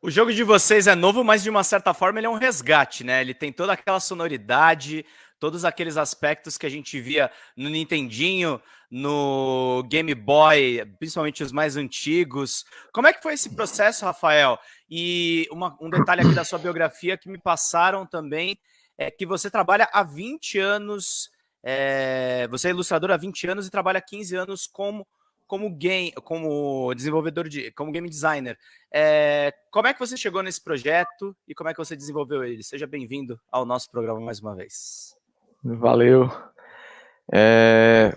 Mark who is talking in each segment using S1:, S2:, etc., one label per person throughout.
S1: O jogo de vocês é novo, mas de uma certa forma ele é um resgate, né? Ele tem toda aquela sonoridade, todos aqueles aspectos que a gente via no Nintendinho, no Game Boy, principalmente os mais antigos. Como é que foi esse processo, Rafael? E uma, um detalhe aqui da sua biografia que me passaram também é que você trabalha há 20 anos, é, você é ilustrador há 20 anos e trabalha há 15 anos como como game, como desenvolvedor de, como game designer. É, como é que você chegou nesse projeto e como é que você desenvolveu ele? Seja bem-vindo ao nosso programa mais uma vez.
S2: Valeu. É,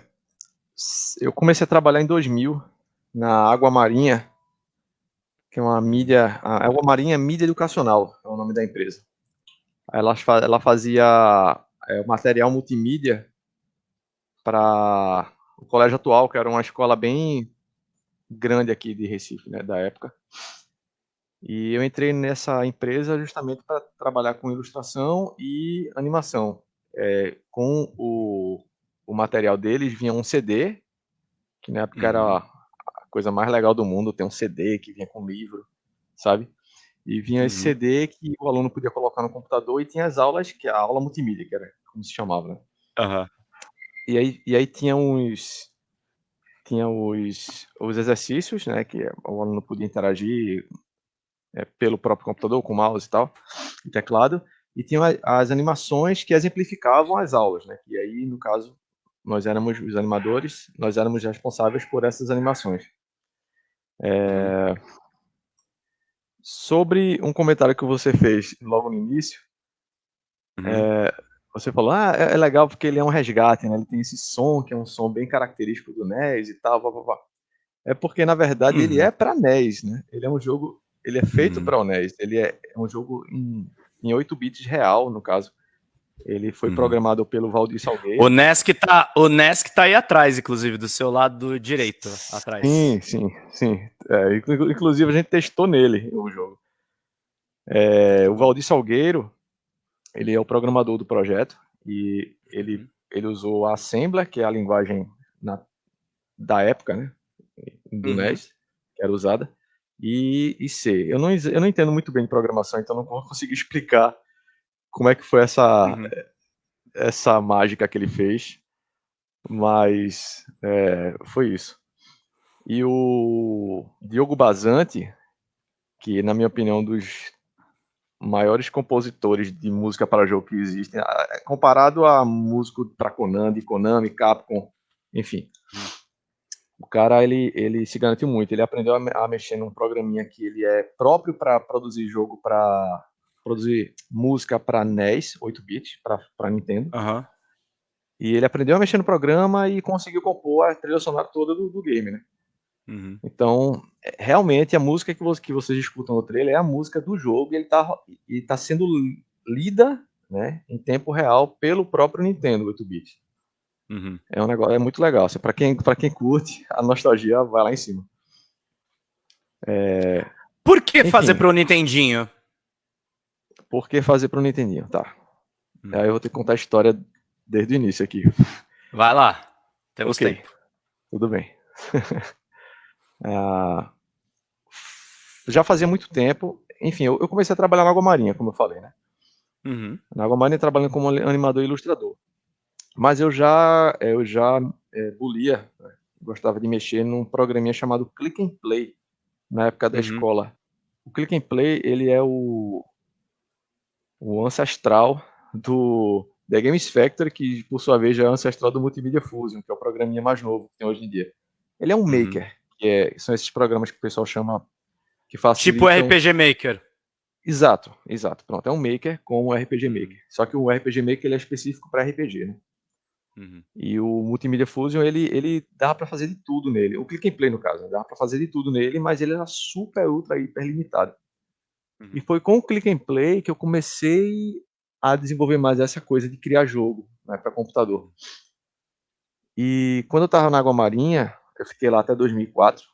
S2: eu comecei a trabalhar em 2000 na Água Marinha, que é uma mídia, a Água Marinha Mídia Educacional, é o nome da empresa. Ela, ela fazia é, material multimídia para o colégio atual, que era uma escola bem grande aqui de Recife, né, da época. E eu entrei nessa empresa justamente para trabalhar com ilustração e animação. É, com o, o material deles vinha um CD, que na época uhum. era a coisa mais legal do mundo, ter um CD que vinha com livro, sabe? E vinha uhum. esse CD que o aluno podia colocar no computador e tinha as aulas, que é a aula multimídia, que era como se chamava, né?
S1: Uhum.
S2: E aí, e aí tinha uns tinha os, os exercícios, né, que o aluno podia interagir é, pelo próprio computador, com mouse e tal, e teclado, e tinha as animações que exemplificavam as aulas, né, e aí, no caso, nós éramos os animadores, nós éramos responsáveis por essas animações. É... Sobre um comentário que você fez logo no início, uhum. é, você falou, ah, é, é legal porque ele é um resgate, né? Ele tem esse som, que é um som bem característico do NES e tal, blá, blá, blá. É porque, na verdade, uhum. ele é para NES, né? Ele é um jogo, ele é feito uhum. para o NES. Ele é, é um jogo em, em 8 bits real, no caso. Ele foi uhum. programado pelo Valdir Salgueiro.
S1: O NES que tá, o NES que tá aí atrás, inclusive, do seu lado direito, atrás.
S2: Sim, sim, sim. É, inclusive, a gente testou nele o jogo. É, o Valdir Salgueiro, ele é o programador do projeto e ele, uhum. ele usou a Assembler, que é a linguagem na, da época, né, do uhum. NES, que era usada, e, e C. Eu não, eu não entendo muito bem de programação, então não vou conseguir explicar como é que foi essa, uhum. essa mágica que ele fez, mas é, foi isso. E o Diogo Bazante, que na minha opinião dos maiores compositores de música para jogo que existem, é, comparado a músico para Konami, Konami, Capcom, enfim. O cara, ele, ele se garantiu muito. Ele aprendeu a, a mexer num programinha que ele é próprio para produzir jogo para produzir música para NES, 8-bit, para Nintendo.
S1: Uhum.
S2: E ele aprendeu a mexer no programa e conseguiu compor a trilha sonora toda do, do game, né? Uhum. Então, é, realmente, a música que, você, que vocês escutam no trailer é a música do jogo e ele está tá sendo lida né, em tempo real pelo próprio Nintendo 8-bit. Uhum. É um negócio, é muito legal. Assim, para quem, quem curte, a nostalgia vai lá em cima.
S1: É... Por que Enfim, fazer para o Nintendinho?
S2: Por que fazer para o Nintendinho? Tá. Hum. Aí eu vou ter que contar a história desde o início aqui.
S1: Vai lá. Temos okay. tempo.
S2: Tudo bem. Ah, já fazia muito tempo. Enfim, eu, eu, comecei a trabalhar na Água Marinha, como eu falei, né? Uhum. Na Água Marinha trabalhando como animador e ilustrador. Mas eu já, eu já é, bulia, né? gostava de mexer num programinha chamado Click and Play, na época da uhum. escola. O Click and Play, ele é o, o ancestral do The Games Factory, que por sua vez já é ancestral do Multimedia Fusion, que é o programinha mais novo que tem hoje em dia. Ele é um uhum. maker, que é, são esses programas que o pessoal chama que
S1: facilitam... Tipo RPG Maker.
S2: Exato, exato. Pronto, é um maker com o RPG uhum. Maker. Só que o RPG Maker ele é específico para RPG, né? Uhum. E o Multimedia Fusion, ele, ele dá para fazer de tudo nele. O Click and Play, no caso, né? dá para fazer de tudo nele, mas ele era super, ultra, hiper limitado. Uhum. E foi com o Click and Play que eu comecei a desenvolver mais essa coisa de criar jogo né, para computador. E quando eu estava na Água Marinha, eu fiquei lá até 2004.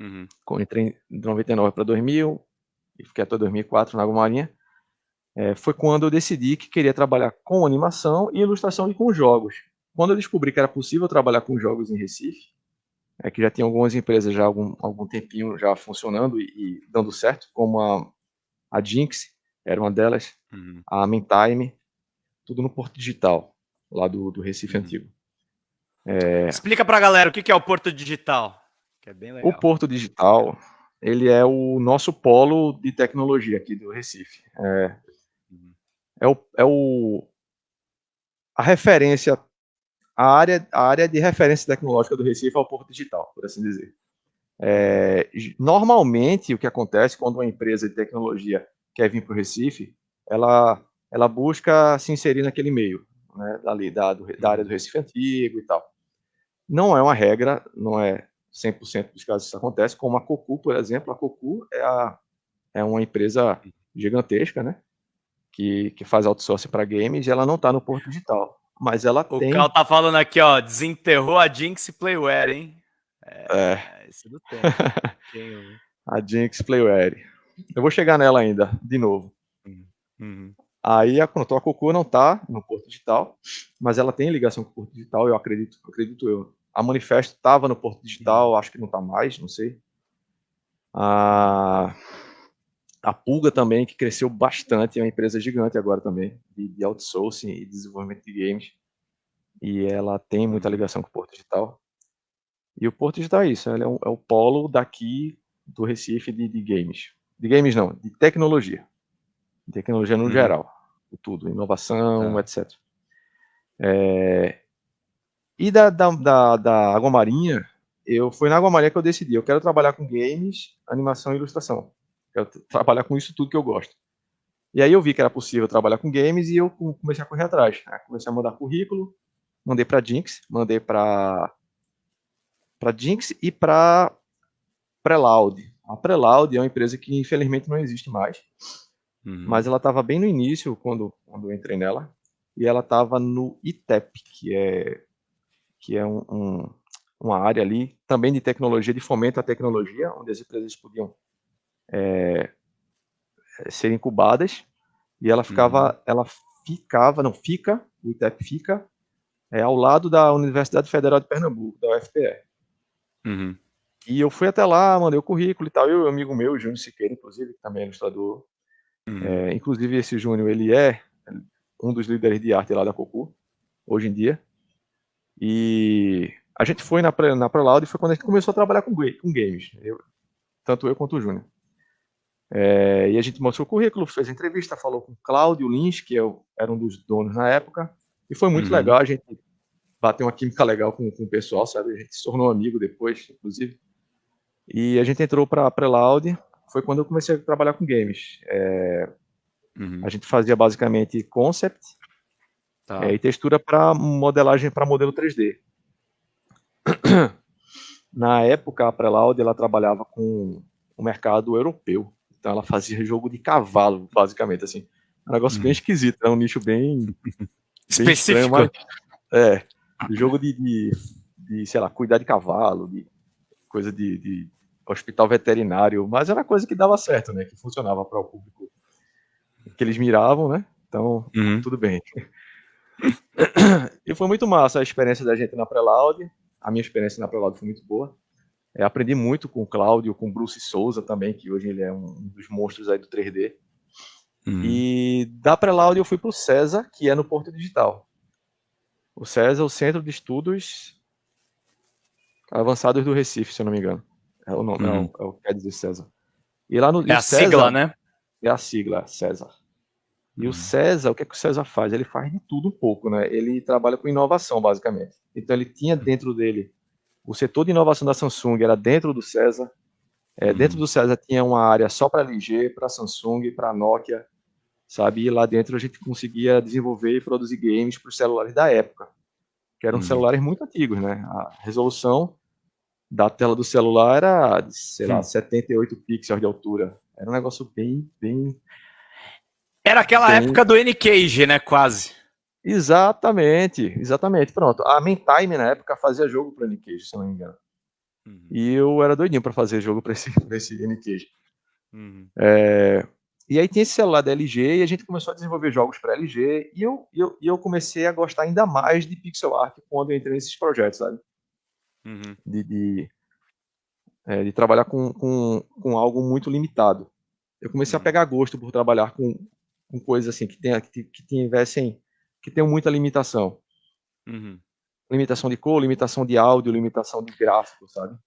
S2: Uhum. Entrei de 99 para 2000 e fiquei até 2004 na Água Marinha. É, foi quando eu decidi que queria trabalhar com animação e ilustração e com jogos. Quando eu descobri que era possível trabalhar com jogos em Recife, é que já tem algumas empresas já algum, algum tempinho já funcionando e, e dando certo, como a, a Jinx, era uma delas, uhum. a Mentime, tudo no Porto Digital, lá do, do Recife uhum. Antigo.
S1: É... Explica para a galera o que é o Porto Digital.
S2: É o Porto Digital, ele é o nosso polo de tecnologia aqui do Recife. É, é, o, é o, a referência a área, a área de referência tecnológica do Recife é o Porto Digital, por assim dizer. É, normalmente, o que acontece quando uma empresa de tecnologia quer vir para o Recife, ela, ela busca se inserir naquele meio, né, dali, da, do, da área do Recife Antigo e tal. Não é uma regra, não é 100% dos casos isso acontece, como a Cocu, por exemplo. A Cocu é, a, é uma empresa gigantesca, né? Que, que faz outsourcing para games e ela não está no Porto Digital mas ela
S1: o
S2: tem.
S1: O Cal tá falando aqui, ó, desenterrou a Jinx Playware, hein?
S2: É. é. Isso do tempo. a Jinx Playware. Eu vou chegar nela ainda, de novo. Uhum. uhum. Aí a Contour Cocu não tá no Porto Digital, mas ela tem ligação com o Porto Digital, eu acredito, acredito eu. A Manifesto estava no Porto Digital, uhum. acho que não está mais, não sei. A, a Pulga também, que cresceu bastante, é uma empresa gigante agora também, de, de outsourcing e desenvolvimento de games. E ela tem muita ligação com o Porto Digital. E o Porto Digital é isso, é, um, é o polo daqui do Recife de, de, games. De games não, de tecnologia. De tecnologia no uhum. geral. Tudo, inovação, tá. etc. É... E da, da, da, da Água Marinha, eu foi na Água Marinha que eu decidi, eu quero trabalhar com games, animação e ilustração. Quero trabalhar com isso tudo que eu gosto. E aí eu vi que era possível trabalhar com games e eu comecei a correr atrás. Né? Comecei a mandar currículo, mandei para Jinx, mandei para para Jinx e para Preloud. A Preloud é uma empresa que infelizmente não existe mais, uhum. mas ela estava bem no início quando, quando eu entrei nela e ela estava no ITEP, que é que é um, um, uma área ali também de tecnologia, de fomento à tecnologia, onde as empresas podiam é, ser incubadas e ela ficava, uhum. ela ficava, não fica, o ITEP fica é, ao lado da Universidade Federal de Pernambuco, da UFPR. Uhum. E eu fui até lá, mandei o currículo e tal. Eu, um amigo meu, Júnior Siqueira, inclusive, que também é ilustrador. Uhum. É, inclusive, esse Júnior, ele é um dos líderes de arte lá da Cocu, hoje em dia. E a gente foi na, na ProLaud e foi quando a gente começou a trabalhar com, com games. Eu, tanto eu quanto o Júnior. É, e a gente mostrou o currículo, fez entrevista, falou com o Cláudio Lins, que eu, era um dos donos na época. E foi muito uhum. legal, a gente bateu uma química legal com, com o pessoal, sabe? A gente se tornou amigo depois, inclusive. E a gente entrou para a Preloud, foi quando eu comecei a trabalhar com games. É, uhum. A gente fazia basicamente concept tá. é, e textura para modelagem para modelo 3D. Na época, a Preloud ela trabalhava com o mercado europeu. Então ela fazia jogo de cavalo, basicamente, assim. Um negócio uhum. bem esquisito, é um nicho bem
S1: Específico.
S2: Estranho, é, jogo de, de, de, sei lá, cuidar de cavalo, de coisa de, de hospital veterinário, mas era coisa que dava certo, né? Que funcionava para o público que eles miravam, né? Então, uhum. tudo bem. E foi muito massa a experiência da gente na Preloud. A minha experiência na Preloud foi muito boa. É, aprendi muito com o Cláudio, com o Bruce Souza também, que hoje ele é um dos monstros aí do 3D. Uhum. E da Preloud eu fui para o César, que é no Porto Digital. O César é o Centro de Estudos Avançados do Recife, se eu não me engano. É o nome, uhum. é, o, é o que quer dizer César.
S1: E lá no, é a César, sigla, né?
S2: É a sigla, César. E uhum. o César, o que, é que o César faz? Ele faz de tudo um pouco, né? Ele trabalha com inovação, basicamente. Então ele tinha dentro dele o setor de inovação da Samsung era dentro do César. É, uhum. Dentro do César tinha uma área só para LG, para Samsung, para Nokia, sabe? E lá dentro a gente conseguia desenvolver e produzir games para os celulares da época, que eram uhum. celulares muito antigos, né? A resolução da tela do celular era, sei lá, 78 pixels de altura. Era um negócio bem, bem...
S1: Era aquela bem... época do N-Cage, né? Quase.
S2: Exatamente, exatamente. Pronto. A Mentime, na época, fazia jogo para N-Cage, se não me engano. Uhum. E eu era doidinho para fazer jogo para esse, esse N-Cage. Uhum. É, e aí tinha esse celular da LG e a gente começou a desenvolver jogos para LG e eu, eu, eu comecei a gostar ainda mais de pixel art quando eu entrei nesses projetos, sabe? uhum. de, de, é, de, trabalhar com, com, com, algo muito limitado. Eu comecei uhum. a pegar gosto por trabalhar com, com coisas assim que, que, que tivessem que tenham muita limitação. Uhum. Limitação de cor, limitação de áudio, limitação de gráfico, sabe?